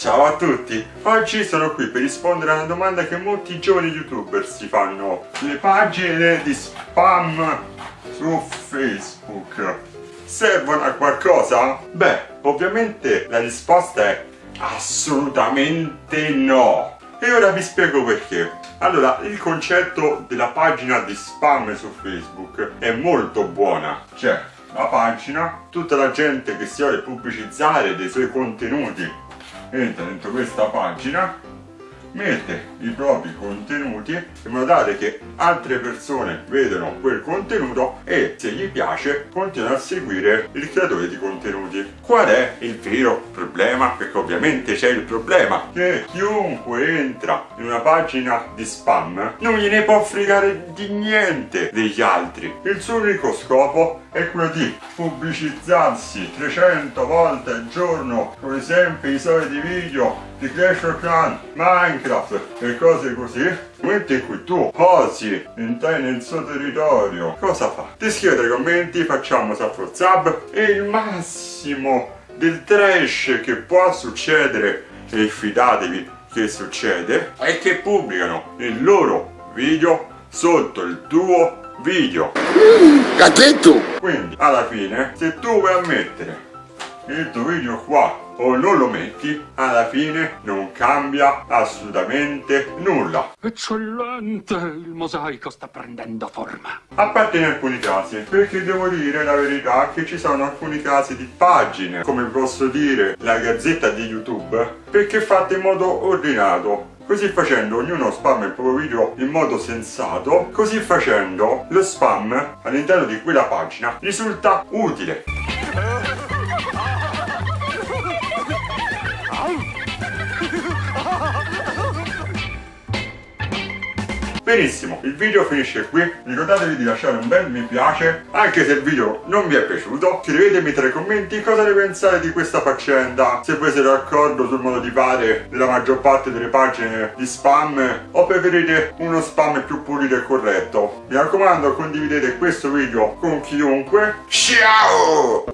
Ciao a tutti! Oggi sono qui per rispondere a una domanda che molti giovani youtuber si fanno. Le pagine di spam su Facebook servono a qualcosa? Beh, ovviamente la risposta è assolutamente no! E ora vi spiego perché. Allora, il concetto della pagina di spam su Facebook è molto buona. Cioè, la pagina, tutta la gente che si vuole pubblicizzare dei suoi contenuti entra dentro questa pagina mette i propri contenuti in modo tale che altre persone vedono quel contenuto e se gli piace continuano a seguire il creatore di contenuti. Qual è il vero problema? Perché ovviamente c'è il problema che chiunque entra in una pagina di spam non gliene può fregare di niente degli altri. Il suo unico scopo è quello di pubblicizzarsi 300 volte al giorno come sempre i soliti video di Clash of Clans, Minecraft e cose così momento in cui tu osi entrare nel suo territorio cosa fa? ti scrive nei commenti facciamo sub sub e il massimo del trash che può succedere e fidatevi che succede è che pubblicano il loro video sotto il tuo video Gattetto! quindi alla fine se tu vuoi ammettere il tuo video qua o non lo metti alla fine non cambia assolutamente nulla Eccellente, il mosaico sta prendendo forma. a parte in alcuni casi perché devo dire la verità che ci sono alcuni casi di pagine come posso dire la gazzetta di youtube perché fatte in modo ordinato Così facendo ognuno spamma il proprio video in modo sensato, così facendo lo spam all'interno di quella pagina risulta utile. Benissimo, il video finisce qui, ricordatevi di lasciare un bel mi piace, anche se il video non vi è piaciuto, scrivetemi tra i commenti cosa ne pensate di questa faccenda, se voi siete d'accordo sul modo di fare della maggior parte delle pagine di spam o preferite uno spam più pulito e corretto. Mi raccomando condividete questo video con chiunque, ciao!